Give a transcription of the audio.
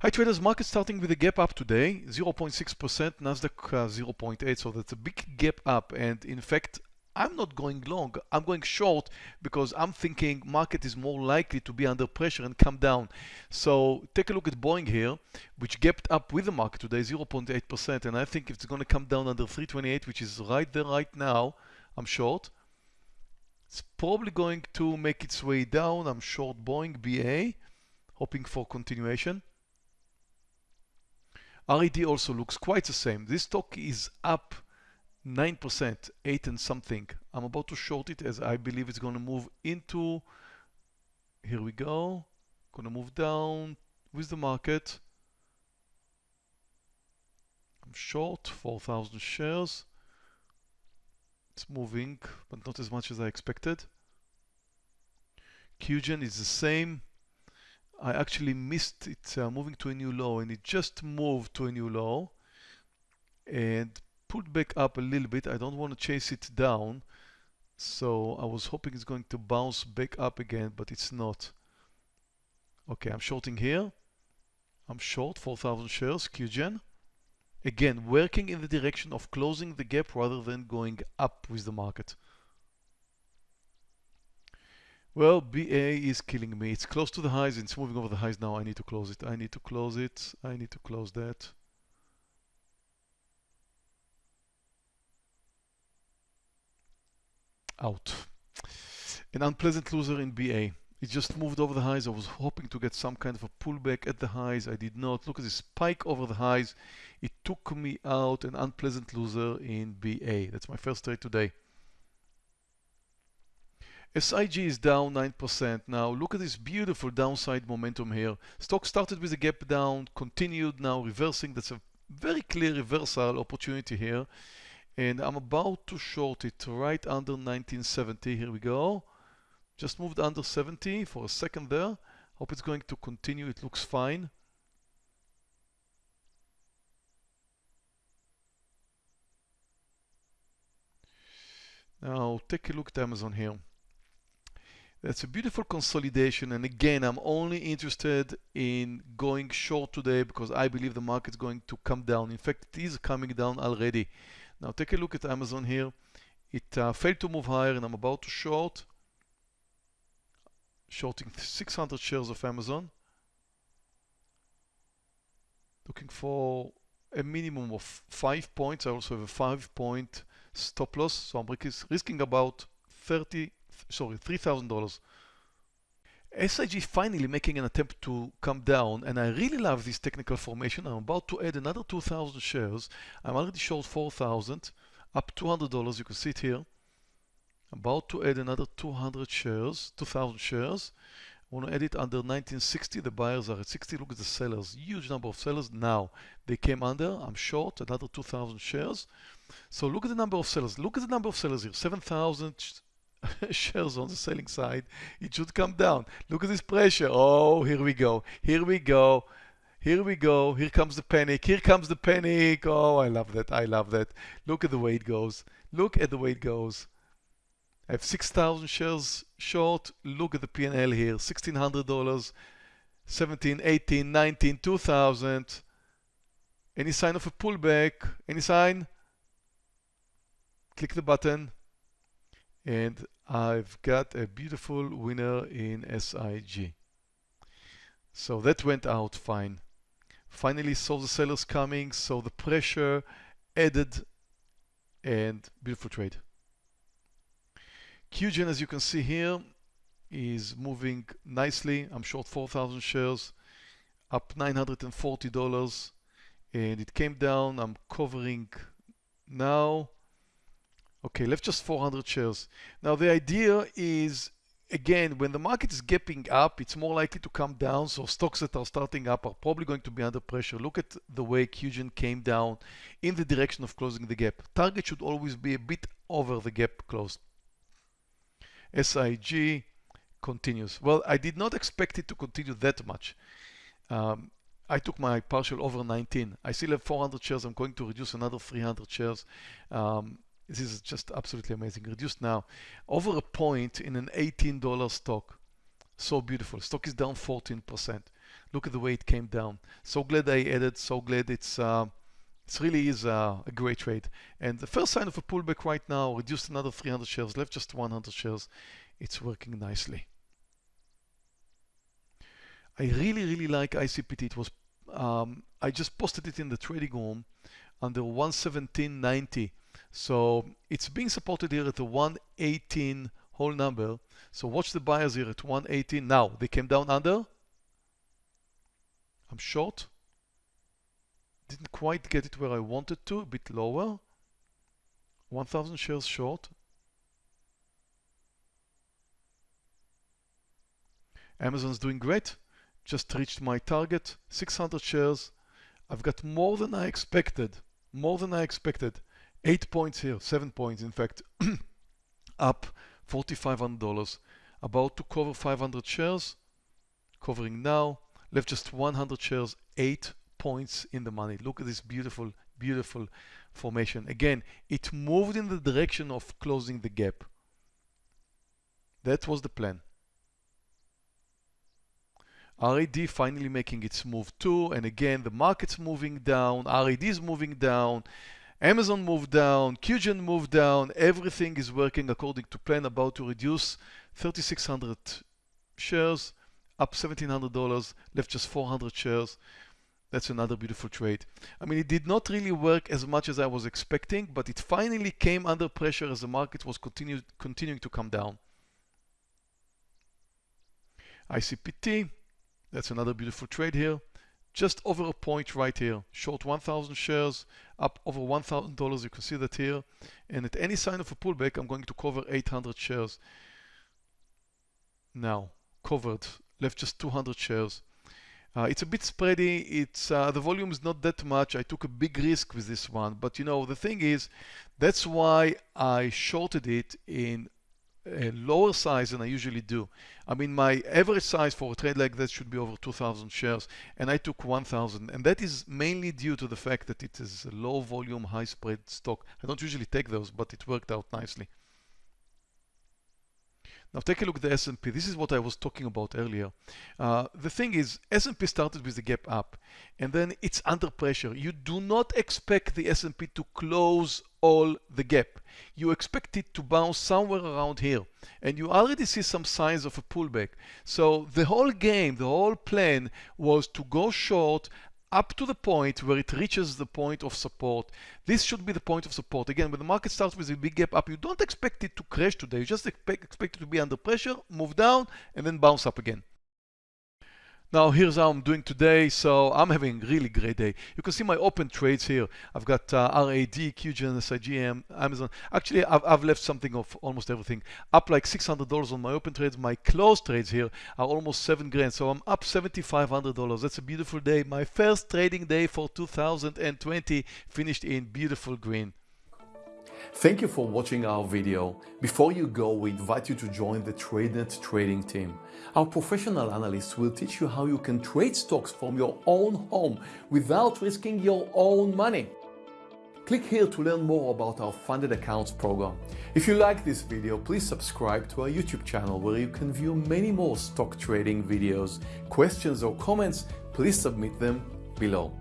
Hi traders, market starting with a gap up today, 0.6%, Nasdaq uh, 0.8, so that's a big gap up. And in fact, I'm not going long, I'm going short because I'm thinking market is more likely to be under pressure and come down. So take a look at Boeing here, which gapped up with the market today, 0.8%. And I think it's going to come down under 328, which is right there right now, I'm short. It's probably going to make its way down. I'm short Boeing BA, hoping for continuation. RAD also looks quite the same. This stock is up 9%, 8 and something. I'm about to short it as I believe it's going to move into, here we go, going to move down with the market. I'm short 4,000 shares. It's moving, but not as much as I expected. QGen is the same. I actually missed it uh, moving to a new low and it just moved to a new low and pulled back up a little bit. I don't want to chase it down. So I was hoping it's going to bounce back up again, but it's not. Okay, I'm shorting here. I'm short 4,000 shares, QGen. Again, working in the direction of closing the gap rather than going up with the market. Well, BA is killing me. It's close to the highs. It's moving over the highs now. I need to close it. I need to close it. I need to close that. Out. An unpleasant loser in BA. It just moved over the highs. I was hoping to get some kind of a pullback at the highs. I did not. Look at this spike over the highs. It took me out an unpleasant loser in BA. That's my first trade today. SIG is down 9%. Now look at this beautiful downside momentum here. Stock started with a gap down, continued now reversing. That's a very clear reversal opportunity here. And I'm about to short it right under 1970. Here we go. Just moved under 70 for a second there. Hope it's going to continue. It looks fine. Now take a look at Amazon here. That's a beautiful consolidation. And again, I'm only interested in going short today because I believe the market's going to come down. In fact, it is coming down already. Now take a look at Amazon here. It uh, failed to move higher and I'm about to short. Shorting 600 shares of Amazon. Looking for a minimum of five points. I also have a five point stop loss. So I'm risking about 30 sorry, $3,000. SIG finally making an attempt to come down and I really love this technical formation. I'm about to add another 2,000 shares. I'm already short 4,000 up $200. You can see it here. About to add another 200 shares, 2,000 shares. I want to add it under 1960. The buyers are at 60. Look at the sellers. Huge number of sellers. Now they came under. I'm short another 2,000 shares. So look at the number of sellers. Look at the number of sellers here. 7,000 shares on the selling side, it should come down. Look at this pressure. Oh, here we go. Here we go. Here we go. Here comes the panic. Here comes the panic. Oh, I love that. I love that. Look at the way it goes. Look at the way it goes. I have 6,000 shares short. Look at the P&L here. $1,600, 17, 18, 19, 2,000. Any sign of a pullback? Any sign? Click the button and I've got a beautiful winner in SIG. So that went out fine. Finally saw the sellers coming, so the pressure added and beautiful trade. QGen, as you can see here, is moving nicely. I'm short 4,000 shares, up $940, and it came down. I'm covering now Okay, left just 400 shares. Now the idea is, again, when the market is gapping up, it's more likely to come down. So stocks that are starting up are probably going to be under pressure. Look at the way QGen came down in the direction of closing the gap. Target should always be a bit over the gap closed. SIG continues. Well, I did not expect it to continue that much. Um, I took my partial over 19. I still have 400 shares. I'm going to reduce another 300 shares. Um, this is just absolutely amazing. Reduced now over a point in an $18 stock. So beautiful. Stock is down 14%. Look at the way it came down. So glad I added, so glad it's uh, really is a, a, great trade. And the first sign of a pullback right now, reduced another 300 shares, left just 100 shares. It's working nicely. I really, really like ICPT. It was, um, I just posted it in the trading room under 117.90. So it's being supported here at the 118 whole number. So watch the buyers here at 118. Now they came down under. I'm short. Didn't quite get it where I wanted to, a bit lower. 1000 shares short. Amazon's doing great. Just reached my target, 600 shares. I've got more than I expected, more than I expected. Eight points here, seven points in fact, up $4,500. About to cover 500 shares, covering now, left just 100 shares, eight points in the money. Look at this beautiful, beautiful formation. Again, it moved in the direction of closing the gap. That was the plan. RAD finally making its move too. And again, the market's moving down. RAD is moving down. Amazon moved down. QGen moved down. Everything is working according to plan. About to reduce 3,600 shares, up $1,700, left just 400 shares. That's another beautiful trade. I mean, it did not really work as much as I was expecting, but it finally came under pressure as the market was continue, continuing to come down. ICPT, that's another beautiful trade here. Just over a point right here. Short 1,000 shares, up over $1,000. You can see that here. And at any sign of a pullback, I'm going to cover 800 shares. Now, covered, left just 200 shares. Uh, it's a bit spready. It's uh, the volume is not that much. I took a big risk with this one, but you know the thing is, that's why I shorted it in a lower size than I usually do. I mean, my average size for a trade like that should be over 2,000 shares, and I took 1,000, and that is mainly due to the fact that it is a low volume, high spread stock. I don't usually take those, but it worked out nicely. Now take a look at the S&P. This is what I was talking about earlier. Uh, the thing is, S&P started with the gap up, and then it's under pressure. You do not expect the S&P to close all the gap. You expect it to bounce somewhere around here, and you already see some signs of a pullback. So the whole game, the whole plan was to go short up to the point where it reaches the point of support. This should be the point of support. Again, when the market starts with a big gap up, you don't expect it to crash today. You just expect, expect it to be under pressure, move down, and then bounce up again. Now here's how I'm doing today. So I'm having a really great day. You can see my open trades here. I've got uh, RAD, QGen, SIGM, Amazon. Actually, I've, I've left something of almost everything. Up like $600 on my open trades. My closed trades here are almost seven grand. So I'm up $7,500. That's a beautiful day. My first trading day for 2020 finished in beautiful green. Thank you for watching our video. Before you go, we invite you to join the TradeNet trading team. Our professional analysts will teach you how you can trade stocks from your own home without risking your own money. Click here to learn more about our funded accounts program. If you like this video, please subscribe to our YouTube channel where you can view many more stock trading videos. Questions or comments, please submit them below.